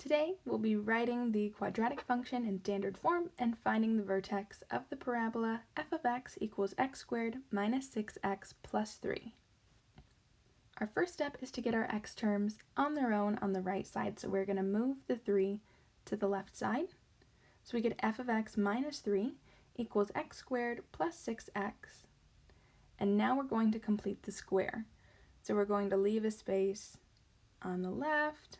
Today, we'll be writing the quadratic function in standard form and finding the vertex of the parabola f of x equals x squared minus 6x plus 3. Our first step is to get our x terms on their own on the right side, so we're going to move the 3 to the left side. So we get f of x minus 3 equals x squared plus 6x. And now we're going to complete the square. So we're going to leave a space on the left,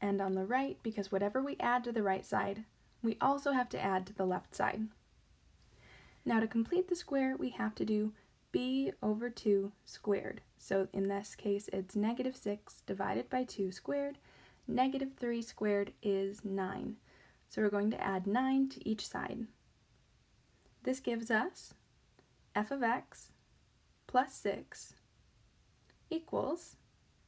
and on the right because whatever we add to the right side, we also have to add to the left side. Now to complete the square, we have to do b over 2 squared. So in this case, it's negative 6 divided by 2 squared. Negative 3 squared is 9. So we're going to add 9 to each side. This gives us f of x plus 6 equals,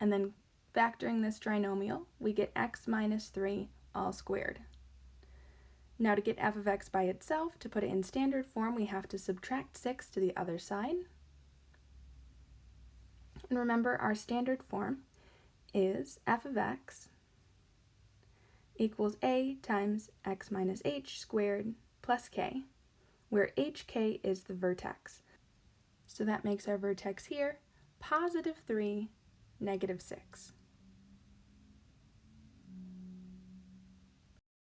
and then Factoring this trinomial, we get x minus 3 all squared. Now to get f of x by itself, to put it in standard form, we have to subtract 6 to the other side. And remember, our standard form is f of x equals a times x minus h squared plus k, where hk is the vertex. So that makes our vertex here positive 3, negative 6.